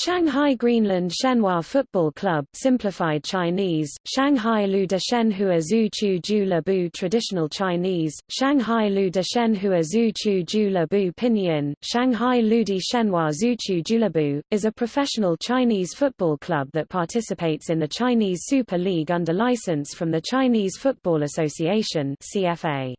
Shanghai Greenland Shenhua Football Club simplified Chinese, Shanghai Lu de Shenhua Zhu Chu Ju Le Bu Traditional Chinese, Shanghai Lu de Shenhua Zhu Chu Ju Le Bu Pinyin, Shanghai Ludi Shenhua Zhu Chu Ju Le Bu, is a professional Chinese football club that participates in the Chinese Super League under license from the Chinese Football Association CFA.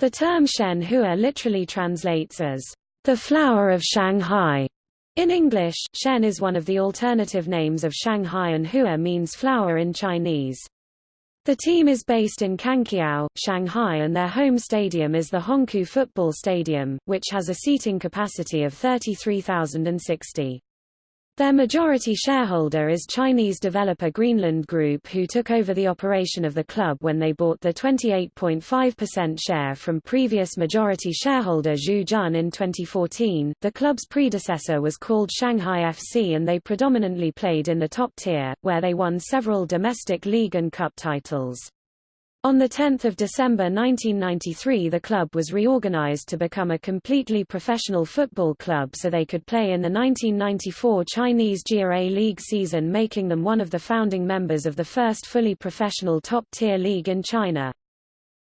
The term Shenhua literally translates as the flower of Shanghai. In English, Shen is one of the alternative names of Shanghai and Hua means flower in Chinese. The team is based in Kangqiao, Shanghai and their home stadium is the Hongkou Football Stadium, which has a seating capacity of 33,060. Their majority shareholder is Chinese developer Greenland Group who took over the operation of the club when they bought the 28.5% share from previous majority shareholder Zhu Jun in 2014. The club's predecessor was called Shanghai FC and they predominantly played in the top tier, where they won several domestic league and cup titles. On 10 December 1993 the club was reorganized to become a completely professional football club so they could play in the 1994 Chinese Jia-A League season making them one of the founding members of the first fully professional top-tier league in China.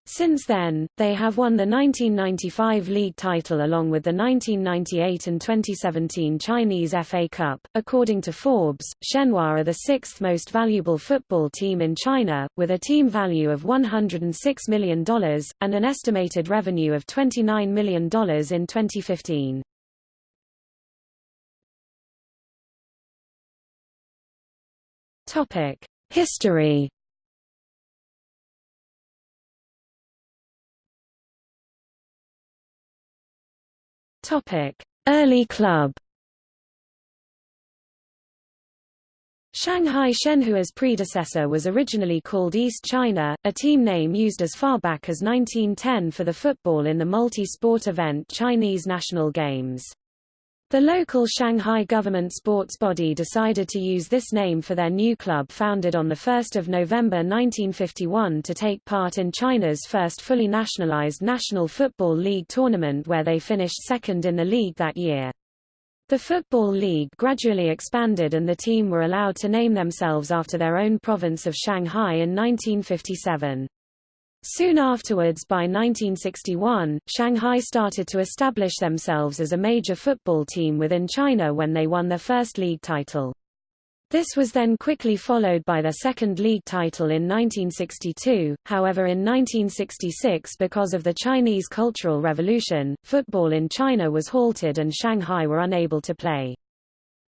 Since then, they have won the 1995 league title along with the 1998 and 2017 Chinese FA Cup. According to Forbes, Shenhua are the sixth most valuable football team in China, with a team value of $106 million, and an estimated revenue of $29 million in 2015. History Topic: Early club. Shanghai Shenhua's predecessor was originally called East China, a team name used as far back as 1910 for the football in the multi-sport event Chinese National Games. The local Shanghai government sports body decided to use this name for their new club founded on 1 November 1951 to take part in China's first fully nationalized National Football League tournament where they finished second in the league that year. The Football League gradually expanded and the team were allowed to name themselves after their own province of Shanghai in 1957. Soon afterwards by 1961, Shanghai started to establish themselves as a major football team within China when they won their first league title. This was then quickly followed by their second league title in 1962, however in 1966 because of the Chinese Cultural Revolution, football in China was halted and Shanghai were unable to play.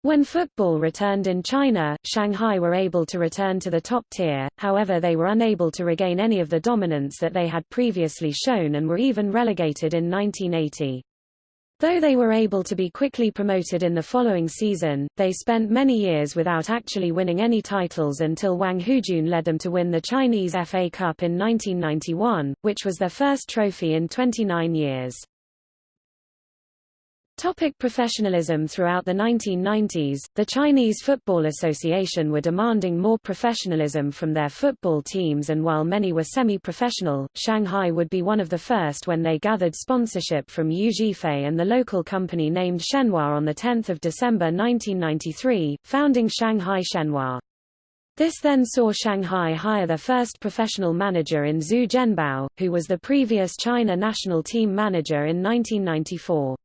When football returned in China, Shanghai were able to return to the top tier, however they were unable to regain any of the dominance that they had previously shown and were even relegated in 1980. Though they were able to be quickly promoted in the following season, they spent many years without actually winning any titles until Wang Houjun led them to win the Chinese FA Cup in 1991, which was their first trophy in 29 years. Topic professionalism Throughout the 1990s, the Chinese Football Association were demanding more professionalism from their football teams and while many were semi-professional, Shanghai would be one of the first when they gathered sponsorship from Yu Zhifei and the local company named Shenhua on 10 December 1993, founding Shanghai Shenhua. This then saw Shanghai hire their first professional manager in Zhu Zhenbao, who was the previous China national team manager in 1994.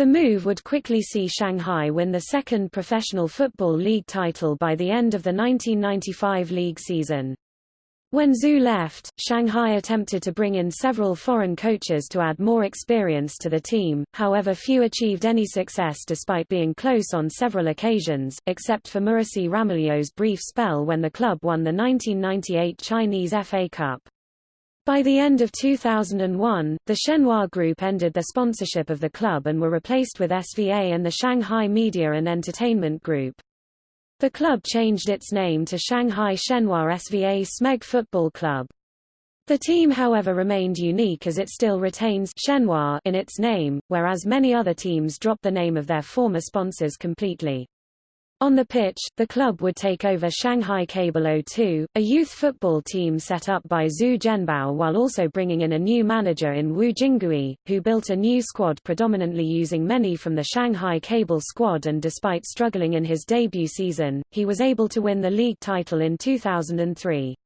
The move would quickly see Shanghai win the second professional football league title by the end of the 1995 league season. When Zhu left, Shanghai attempted to bring in several foreign coaches to add more experience to the team, however few achieved any success despite being close on several occasions, except for Muricy Ramalho's brief spell when the club won the 1998 Chinese FA Cup. By the end of 2001, the Shenhua Group ended their sponsorship of the club and were replaced with SVA and the Shanghai Media and Entertainment Group. The club changed its name to Shanghai Shenhua SVA Smeg Football Club. The team however remained unique as it still retains Shenhua in its name, whereas many other teams dropped the name of their former sponsors completely. On the pitch, the club would take over Shanghai Cable 02, a youth football team set up by Zhu Zhenbao while also bringing in a new manager in Wu Jingui, who built a new squad predominantly using many from the Shanghai Cable squad and despite struggling in his debut season, he was able to win the league title in 2003.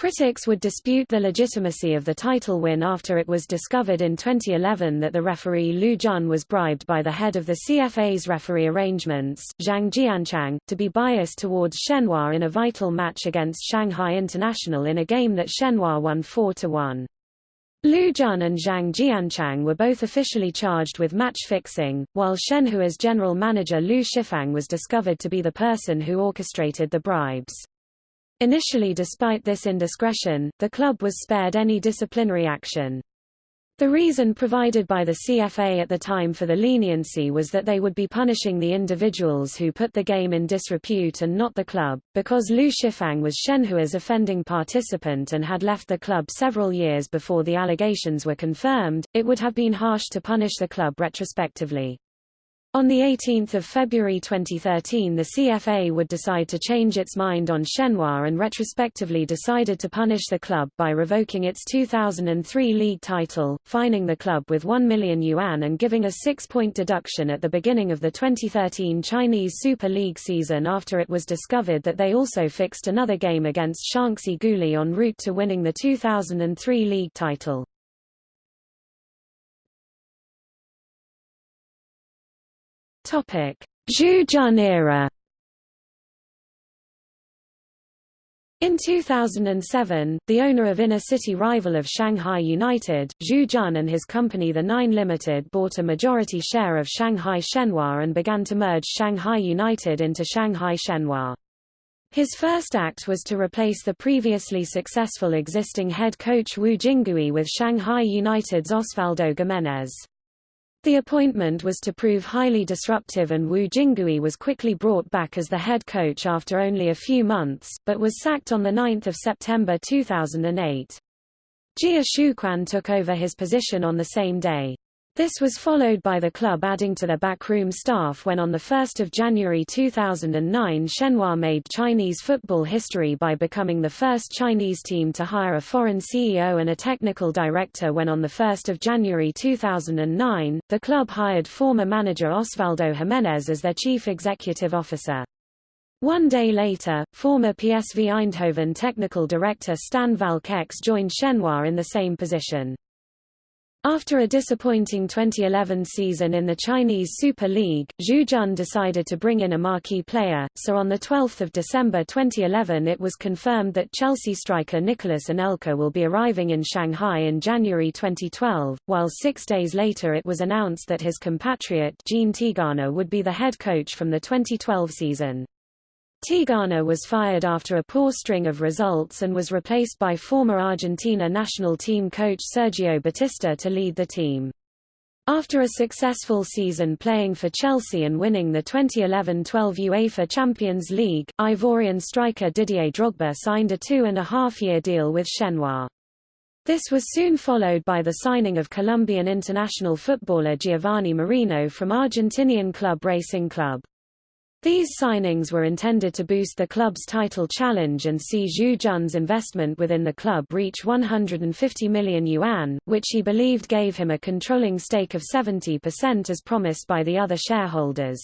Critics would dispute the legitimacy of the title win after it was discovered in 2011 that the referee Lu Jun was bribed by the head of the CFA's referee arrangements, Zhang Jianqiang, to be biased towards Shenhua in a vital match against Shanghai International in a game that Shenhua won 4-1. Lu Jun and Zhang Jianqiang were both officially charged with match fixing, while Shenhua's general manager Lu Shifang was discovered to be the person who orchestrated the bribes. Initially despite this indiscretion, the club was spared any disciplinary action. The reason provided by the CFA at the time for the leniency was that they would be punishing the individuals who put the game in disrepute and not the club. Because Lu Shifang was Shenhua's offending participant and had left the club several years before the allegations were confirmed, it would have been harsh to punish the club retrospectively. On 18 February 2013 the CFA would decide to change its mind on Shenhua and retrospectively decided to punish the club by revoking its 2003 league title, fining the club with 1 million yuan and giving a six-point deduction at the beginning of the 2013 Chinese Super League season after it was discovered that they also fixed another game against Shaanxi Guoli en route to winning the 2003 league title. Zhu era. In 2007, the owner of inner-city rival of Shanghai United, Zhu Jun and his company The Nine Limited bought a majority share of Shanghai Shenhua and began to merge Shanghai United into Shanghai Shenhua. His first act was to replace the previously successful existing head coach Wu Jingui with Shanghai United's Osvaldo Gimenez. The appointment was to prove highly disruptive and Wu Jingui was quickly brought back as the head coach after only a few months, but was sacked on 9 September 2008. Jia Shuquan took over his position on the same day. This was followed by the club adding to their backroom staff when on 1 January 2009 Shenhua made Chinese football history by becoming the first Chinese team to hire a foreign CEO and a technical director when on 1 January 2009, the club hired former manager Osvaldo Gimenez as their chief executive officer. One day later, former PSV Eindhoven technical director Stan Valckx joined Shenhua in the same position. After a disappointing 2011 season in the Chinese Super League, Zhu Jun decided to bring in a marquee player, so on 12 December 2011 it was confirmed that Chelsea striker Nicolas Anelka will be arriving in Shanghai in January 2012, while six days later it was announced that his compatriot Jean Tigana would be the head coach from the 2012 season. Tigana was fired after a poor string of results and was replaced by former Argentina national team coach Sergio Batista to lead the team. After a successful season playing for Chelsea and winning the 2011-12 UEFA Champions League, Ivorian striker Didier Drogba signed a two-and-a-half-year deal with Shenhua. This was soon followed by the signing of Colombian international footballer Giovanni Moreno from Argentinian club Racing Club. These signings were intended to boost the club's title challenge and see Zhu Jun's investment within the club reach 150 million yuan, which he believed gave him a controlling stake of 70% as promised by the other shareholders.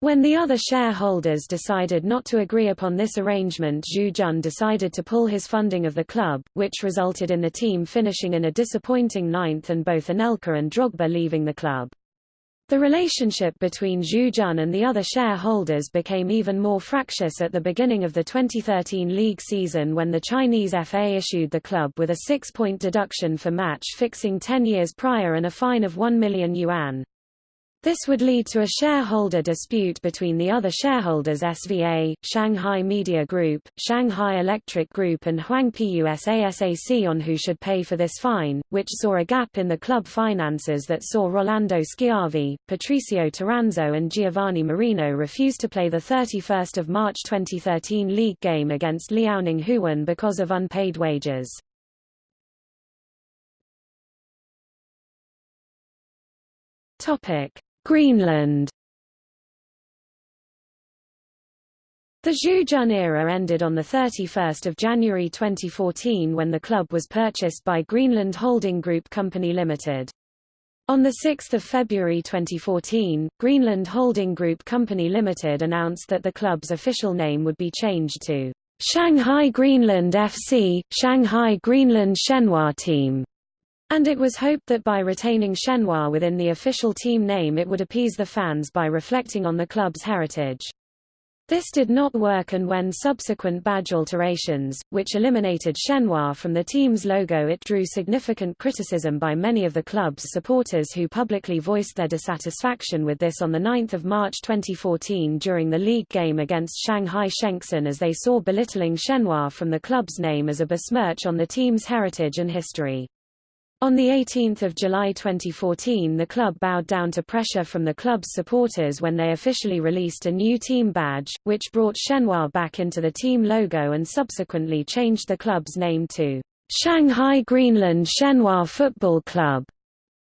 When the other shareholders decided not to agree upon this arrangement Zhu Jun decided to pull his funding of the club, which resulted in the team finishing in a disappointing ninth and both Anelka and Drogba leaving the club. The relationship between Zhu and the other shareholders became even more fractious at the beginning of the 2013 league season when the Chinese FA issued the club with a six-point deduction for match fixing 10 years prior and a fine of 1 million yuan. This would lead to a shareholder dispute between the other shareholders SVA, Shanghai Media Group, Shanghai Electric Group and Huangpi USASAC on who should pay for this fine, which saw a gap in the club finances that saw Rolando Schiavi, Patricio Toranzo and Giovanni Moreno refuse to play the 31 March 2013 league game against Liaoning Huan because of unpaid wages. Topic Greenland The Zhu Jun era ended on 31 January 2014 when the club was purchased by Greenland Holding Group Company Limited. On 6 February 2014, Greenland Holding Group Company Limited announced that the club's official name would be changed to Shanghai Greenland FC, Shanghai Greenland Shenhua Team, and it was hoped that by retaining Shenhua within the official team name it would appease the fans by reflecting on the club's heritage. This did not work and when subsequent badge alterations, which eliminated Shenhua from the team's logo it drew significant criticism by many of the club's supporters who publicly voiced their dissatisfaction with this on 9 March 2014 during the league game against Shanghai Shenxun as they saw belittling Shenhua from the club's name as a besmirch on the team's heritage and history. On 18 July 2014 the club bowed down to pressure from the club's supporters when they officially released a new team badge, which brought Shenhua back into the team logo and subsequently changed the club's name to Shanghai Greenland Shenhua Football Club.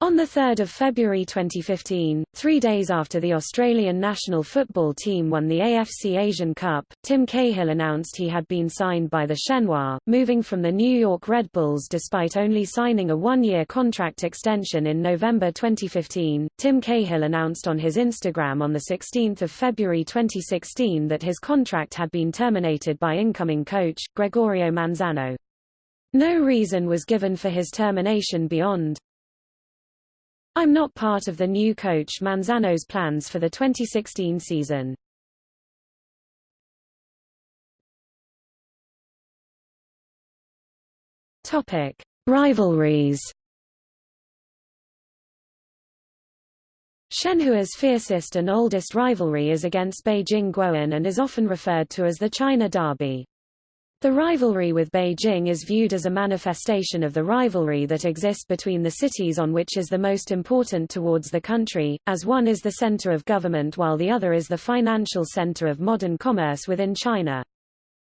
On 3 February 2015, three days after the Australian national football team won the AFC Asian Cup, Tim Cahill announced he had been signed by the Shenhua, moving from the New York Red Bulls despite only signing a one-year contract extension in November 2015. Tim Cahill announced on his Instagram on 16 February 2016 that his contract had been terminated by incoming coach, Gregorio Manzano. No reason was given for his termination beyond, I'm not part of the new coach Manzano's plans for the 2016 season. Topic: Rivalries. Shenhua's fiercest and oldest rivalry is against Beijing Guoan and is often referred to as the China Derby. The rivalry with Beijing is viewed as a manifestation of the rivalry that exists between the cities on which is the most important towards the country, as one is the center of government while the other is the financial center of modern commerce within China.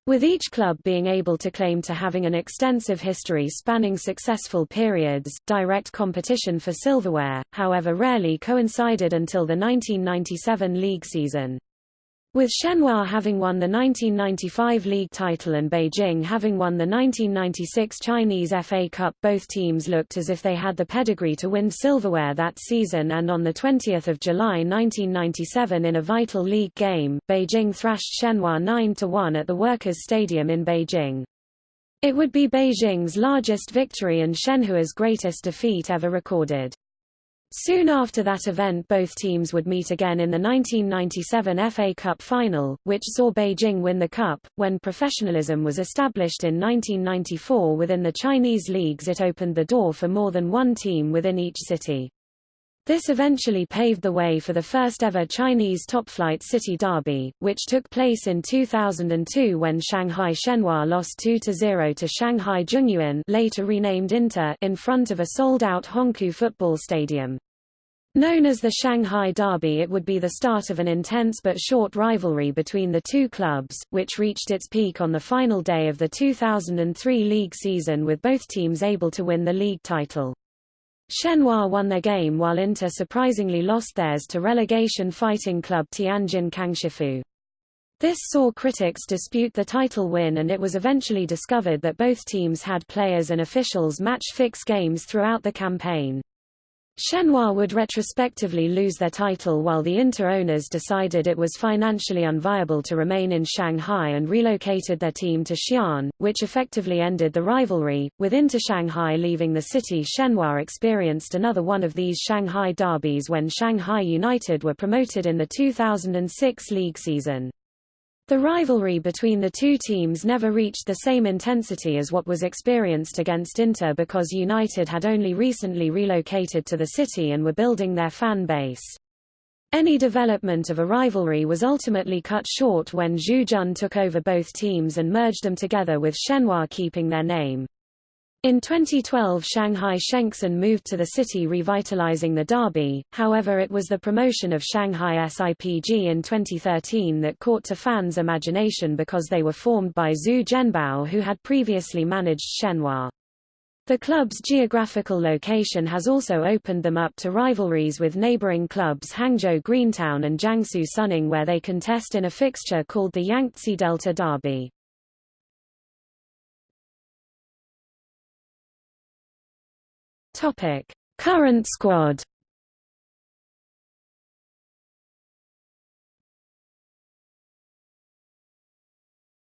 With each club being able to claim to having an extensive history spanning successful periods, direct competition for silverware, however rarely coincided until the 1997 league season. With Shenhua having won the 1995 league title and Beijing having won the 1996 Chinese FA Cup both teams looked as if they had the pedigree to win silverware that season and on 20 July 1997 in a vital league game, Beijing thrashed Shenhua 9-1 at the Workers' Stadium in Beijing. It would be Beijing's largest victory and Shenhua's greatest defeat ever recorded. Soon after that event both teams would meet again in the 1997 FA Cup final, which saw Beijing win the cup. When professionalism was established in 1994 within the Chinese leagues it opened the door for more than one team within each city. This eventually paved the way for the first ever Chinese top-flight city derby, which took place in 2002 when Shanghai Shenhua lost 2-0 to Shanghai Junyuan later renamed Inter in front of a sold-out Hongkou football stadium. Known as the Shanghai Derby it would be the start of an intense but short rivalry between the two clubs, which reached its peak on the final day of the 2003 league season with both teams able to win the league title. Shenhua won their game while Inter surprisingly lost theirs to relegation fighting club Tianjin Kangshifu. This saw critics dispute the title win and it was eventually discovered that both teams had players and officials match-fix games throughout the campaign. Shenhua would retrospectively lose their title while the Inter owners decided it was financially unviable to remain in Shanghai and relocated their team to Xi'an, which effectively ended the rivalry. With Inter Shanghai leaving the city Shenhua experienced another one of these Shanghai derbies when Shanghai United were promoted in the 2006 league season. The rivalry between the two teams never reached the same intensity as what was experienced against Inter because United had only recently relocated to the city and were building their fan base. Any development of a rivalry was ultimately cut short when Zhu Jun took over both teams and merged them together with Shenhua keeping their name. In 2012 Shanghai Shenxun moved to the city revitalizing the derby, however it was the promotion of Shanghai SIPG in 2013 that caught to fans' imagination because they were formed by Zhu Zhenbao who had previously managed Shenhua. The club's geographical location has also opened them up to rivalries with neighboring clubs Hangzhou Greentown and Jiangsu Suning where they contest in a fixture called the Yangtze Delta Derby. Topic: Current squad.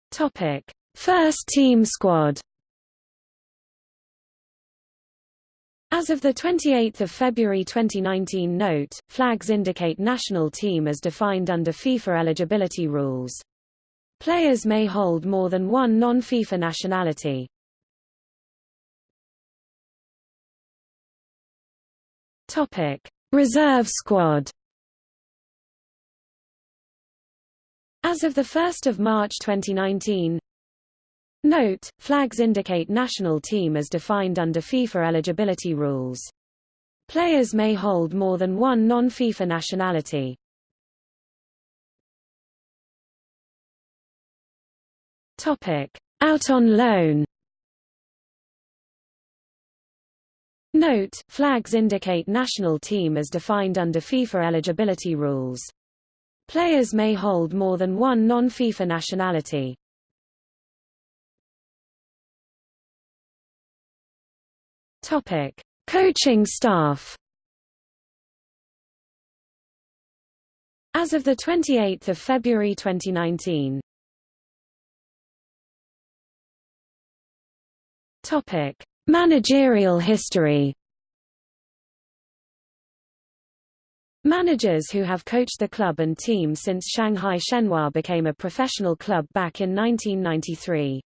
Topic: First team squad. As of 28 February 2019 note, flags indicate national team as defined under FIFA eligibility rules. Players may hold more than one non-FIFA nationality. Topic: Reserve squad. As of 1 March 2019, Note, flags indicate national team as defined under FIFA eligibility rules. Players may hold more than one non-FIFA nationality. Topic: Out on loan. Note, flags indicate national team as defined under FIFA eligibility rules. Players may hold more than one non-FIFA nationality. Topic: Coaching staff. As of the 28th of February 2019. Topic: Managerial history. Managers who have coached the club and team since Shanghai Shenhua became a professional club back in 1993.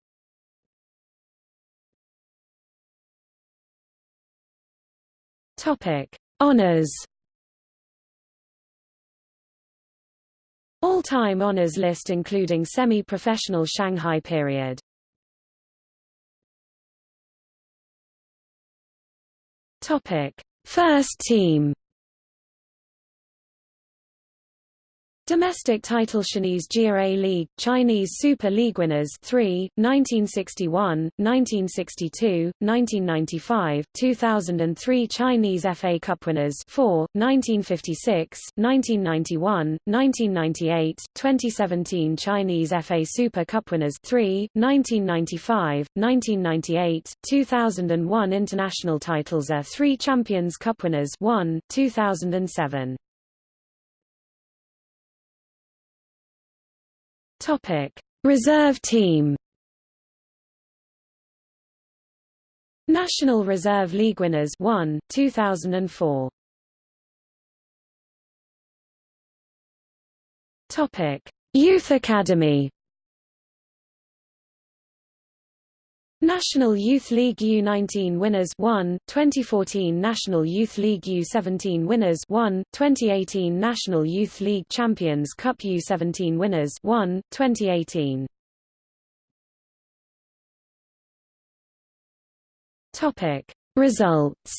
Topic: Honors. All-time honors list including semi-professional Shanghai period. Topic: First team. Domestic title Chinese Jia League, Chinese Super League winners 3, 1961, 1962, 1995, 2003 Chinese FA Cup winners 4, 1956, 1991, 1998, 2017 Chinese FA Super Cup winners 3, 1995, 1998, 2001 International titles A3 Champions Cup winners 1, 2007 Topic: Reserve team. National Reserve League winners 1, 2004. Topic: Youth Academy. National Youth League U19 winners 1, 2014 National Youth League U17 winners 1, 2018 National Youth League Champions Cup U17 winners 1, 2018 Topic. Results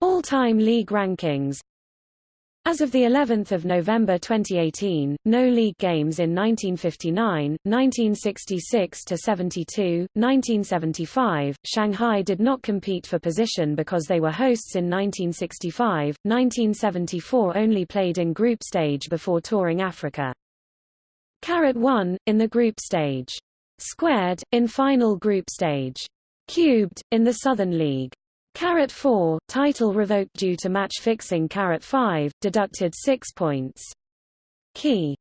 All-time league rankings as of the 11th of November 2018, no league games in 1959, 1966 to 72, 1975. Shanghai did not compete for position because they were hosts in 1965. 1974 only played in group stage before touring Africa. Carat 1 in the group stage. Squared in final group stage. Cubed in the Southern League. Carat 4, title revoked due to match fixing Carat 5, deducted 6 points. Key